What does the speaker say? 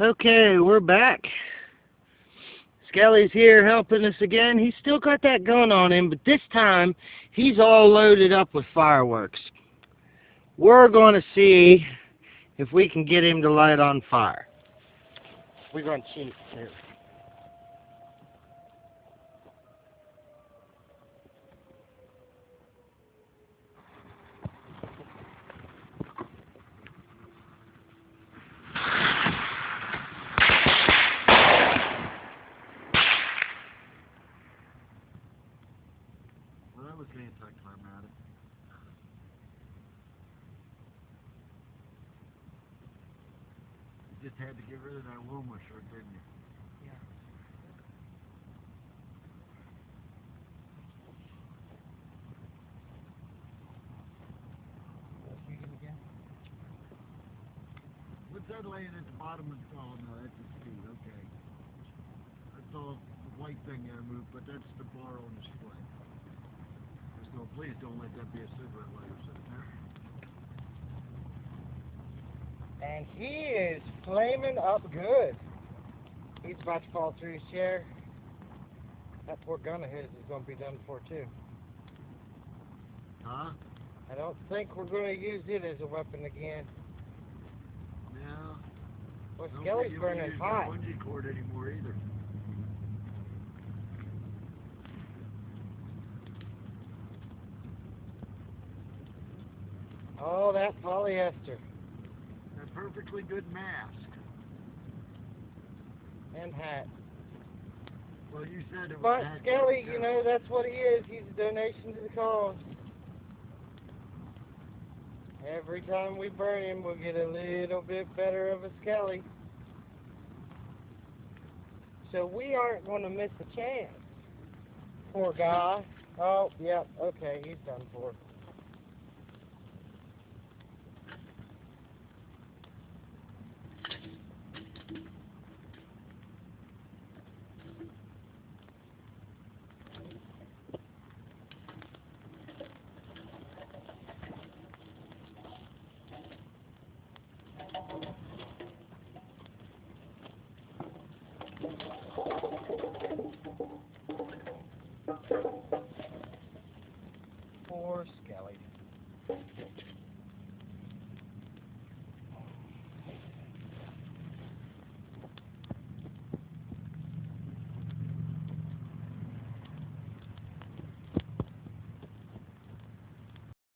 Okay, we're back. Skelly's here helping us again. He's still got that gun on him, but this time he's all loaded up with fireworks. We're going to see if we can get him to light on fire. We're going to cheat too. Well, that was anticlimactic. You just had to get rid of that Wilma shirt, didn't you? Yeah. What's that laying at the bottom of the, oh no, that's a speed, okay. That's all the white thing there moved, but that's the bar on the display. No, please don't let that be a cigarette lighter sitting there. And he is flaming up good. He's about to fall through his chair. That poor gun of his is going to be done for too. Huh? I don't think we're going to use it as a weapon again. No. Well, Don't Skelly's burning use hot. that bungee cord anymore either. Oh, that polyester A perfectly good mask. and hat. Well, you said it was. But Skelly, you know, that's what he is. He's a donation to the cause. Every time we burn him, we'll get a little bit better of a Skelly. So we aren't going to miss a chance. Poor guy. Oh, yep, okay, he's done for. Poor Skelly.